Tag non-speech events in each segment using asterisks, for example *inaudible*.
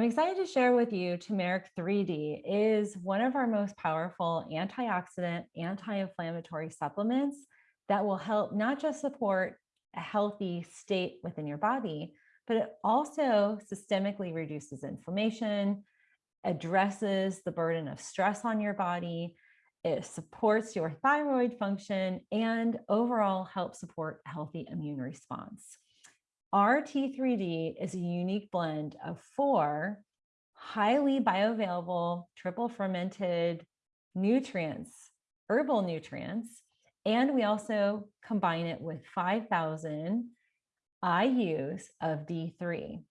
I'm excited to share with you turmeric 3D is one of our most powerful antioxidant, anti-inflammatory supplements that will help not just support a healthy state within your body, but it also systemically reduces inflammation, addresses the burden of stress on your body, it supports your thyroid function, and overall helps support healthy immune response. RT3D is a unique blend of four highly bioavailable triple fermented nutrients, herbal nutrients, and we also combine it with 5,000 IUs of D3.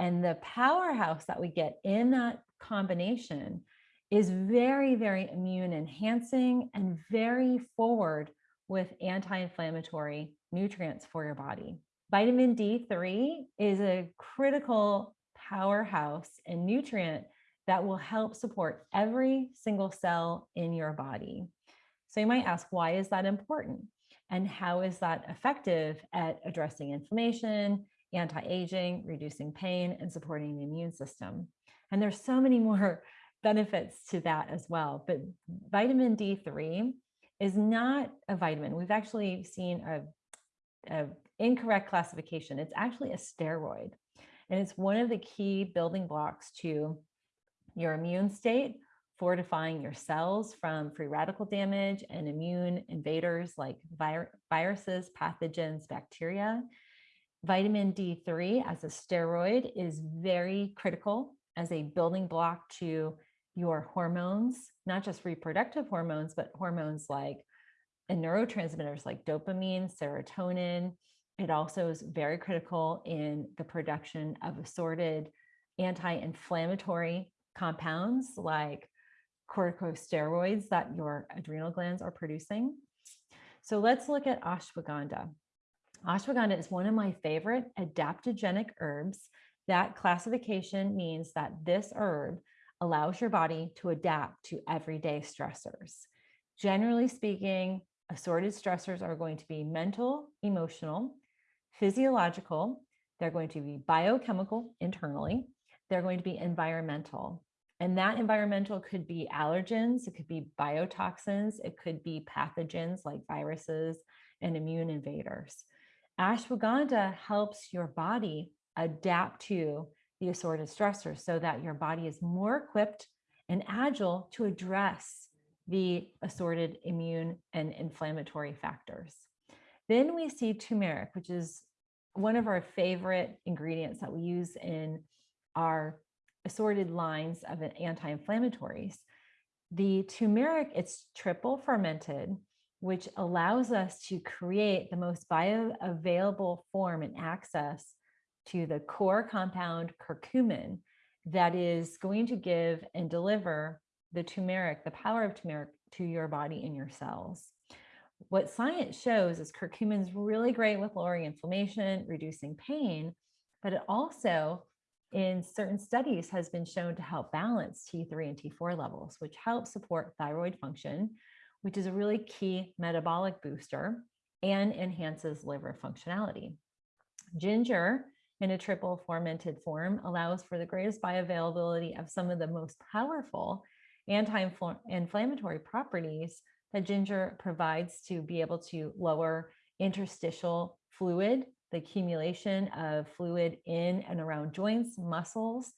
And the powerhouse that we get in that combination is very, very immune enhancing and very forward with anti-inflammatory nutrients for your body. Vitamin D3 is a critical powerhouse and nutrient that will help support every single cell in your body. So you might ask, why is that important? And how is that effective at addressing inflammation, anti-aging, reducing pain, and supporting the immune system? And there's so many *laughs* more benefits to that as well. But vitamin D3 is not a vitamin. We've actually seen a, a incorrect classification. It's actually a steroid. And it's one of the key building blocks to your immune state, fortifying your cells from free radical damage and immune invaders like vir viruses, pathogens, bacteria. Vitamin D3 as a steroid is very critical as a building block to your hormones, not just reproductive hormones, but hormones like and neurotransmitters like dopamine, serotonin, it also is very critical in the production of assorted anti-inflammatory compounds like corticosteroids that your adrenal glands are producing. So let's look at ashwagandha. Ashwagandha is one of my favorite adaptogenic herbs. That classification means that this herb allows your body to adapt to everyday stressors. Generally speaking, assorted stressors are going to be mental, emotional, physiological, they're going to be biochemical internally, they're going to be environmental. And that environmental could be allergens, it could be biotoxins, it could be pathogens like viruses and immune invaders. Ashwagandha helps your body adapt to the assorted stressors so that your body is more equipped and agile to address the assorted immune and inflammatory factors. Then we see turmeric, which is one of our favorite ingredients that we use in our assorted lines of anti-inflammatories. The turmeric, it's triple fermented, which allows us to create the most bioavailable form and access to the core compound curcumin that is going to give and deliver the turmeric, the power of turmeric to your body and your cells what science shows is curcumin is really great with lowering inflammation, reducing pain, but it also in certain studies has been shown to help balance T3 and T4 levels, which helps support thyroid function, which is a really key metabolic booster and enhances liver functionality. Ginger in a triple fermented form allows for the greatest bioavailability of some of the most powerful anti-inflammatory properties that ginger provides to be able to lower interstitial fluid, the accumulation of fluid in and around joints, muscles,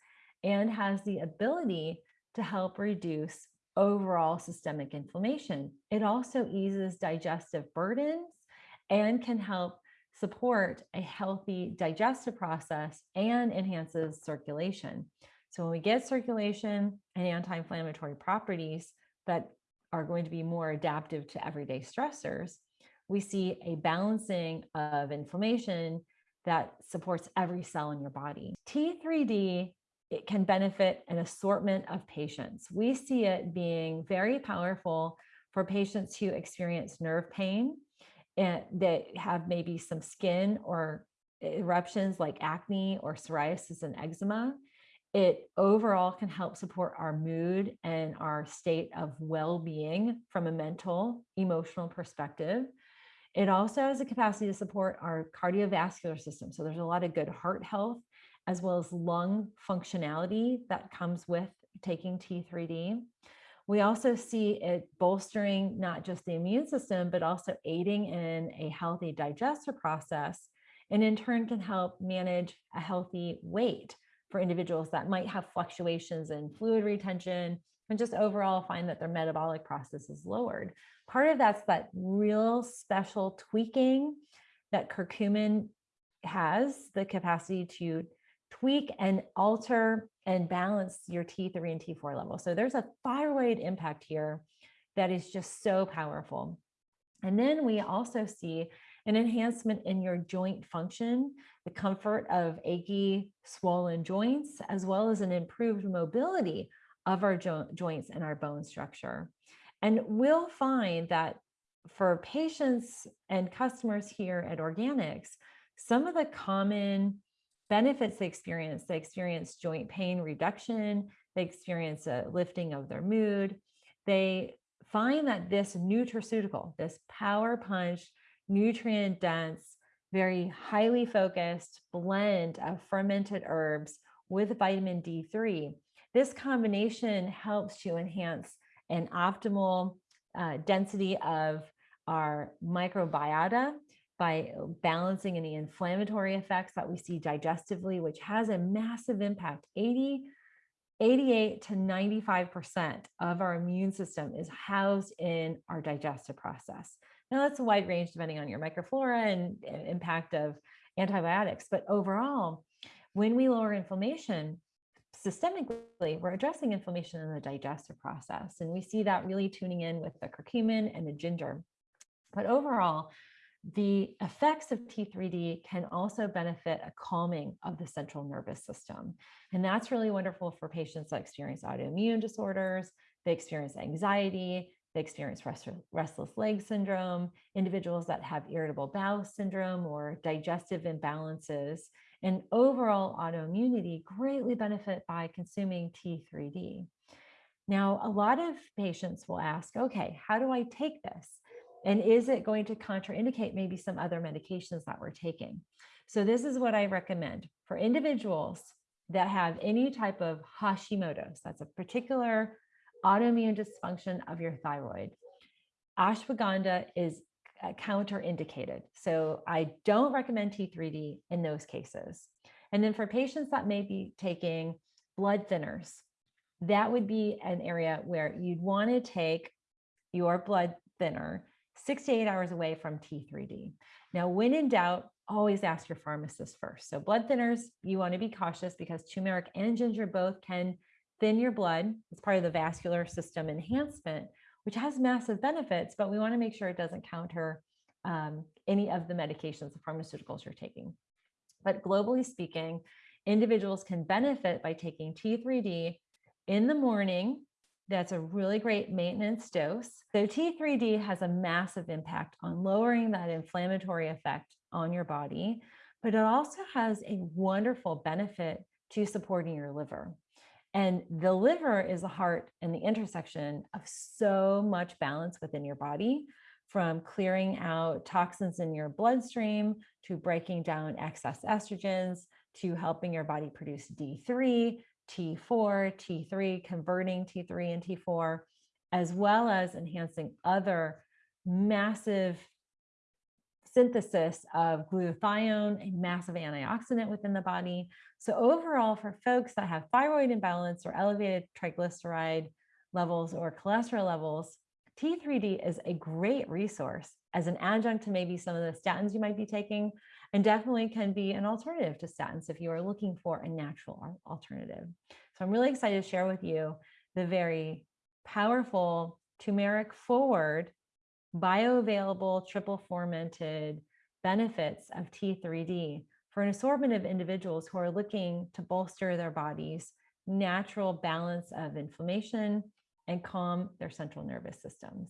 and has the ability to help reduce overall systemic inflammation. It also eases digestive burdens and can help support a healthy digestive process and enhances circulation. So when we get circulation and anti-inflammatory properties that are going to be more adaptive to everyday stressors, we see a balancing of inflammation that supports every cell in your body. T3D it can benefit an assortment of patients. We see it being very powerful for patients who experience nerve pain and that have maybe some skin or eruptions like acne or psoriasis and eczema. It overall can help support our mood and our state of well-being from a mental, emotional perspective. It also has a capacity to support our cardiovascular system. So there's a lot of good heart health as well as lung functionality that comes with taking T3D. We also see it bolstering not just the immune system, but also aiding in a healthy digestive process, and in turn can help manage a healthy weight for individuals that might have fluctuations in fluid retention and just overall find that their metabolic process is lowered. Part of that's that real special tweaking that curcumin has the capacity to tweak and alter and balance your T3 and T4 level. So there's a thyroid impact here that is just so powerful. And then we also see an enhancement in your joint function, the comfort of achy, swollen joints, as well as an improved mobility of our jo joints and our bone structure. And we'll find that for patients and customers here at Organics, some of the common benefits they experience, they experience joint pain reduction, they experience a lifting of their mood. They find that this nutraceutical, this power punch, nutrient dense, very highly focused blend of fermented herbs with vitamin D3, this combination helps to enhance an optimal uh, density of our microbiota by balancing any inflammatory effects that we see digestively, which has a massive impact. 80, 88 to 95% of our immune system is housed in our digestive process. Now that's a wide range depending on your microflora and impact of antibiotics, but overall, when we lower inflammation, systemically, we're addressing inflammation in the digestive process. And we see that really tuning in with the curcumin and the ginger. But overall, the effects of T3D can also benefit a calming of the central nervous system. And that's really wonderful for patients that experience autoimmune disorders, they experience anxiety, they experience restless leg syndrome, individuals that have irritable bowel syndrome or digestive imbalances, and overall autoimmunity greatly benefit by consuming T3D. Now, a lot of patients will ask, okay, how do I take this? And is it going to contraindicate maybe some other medications that we're taking? So this is what I recommend for individuals that have any type of Hashimoto's, that's a particular autoimmune dysfunction of your thyroid. Ashwagandha is uh, counterindicated. So I don't recommend T3D in those cases. And then for patients that may be taking blood thinners, that would be an area where you'd want to take your blood thinner six to eight hours away from T3D. Now, when in doubt, always ask your pharmacist first. So blood thinners, you want to be cautious because turmeric and ginger both can thin your blood. It's part of the vascular system enhancement, which has massive benefits, but we want to make sure it doesn't counter um, any of the medications, the pharmaceuticals you're taking. But globally speaking, individuals can benefit by taking T3D in the morning that's a really great maintenance dose. So T3D has a massive impact on lowering that inflammatory effect on your body, but it also has a wonderful benefit to supporting your liver. And the liver is the heart and the intersection of so much balance within your body from clearing out toxins in your bloodstream to breaking down excess estrogens to helping your body produce D3 T4, T3, converting T3 and T4, as well as enhancing other massive synthesis of glutathione, a massive antioxidant within the body. So overall, for folks that have thyroid imbalance or elevated triglyceride levels or cholesterol levels, T3D is a great resource as an adjunct to maybe some of the statins you might be taking, and definitely can be an alternative to statins if you are looking for a natural alternative. So I'm really excited to share with you the very powerful turmeric forward bioavailable triple fermented benefits of T3D for an assortment of individuals who are looking to bolster their body's natural balance of inflammation and calm their central nervous systems.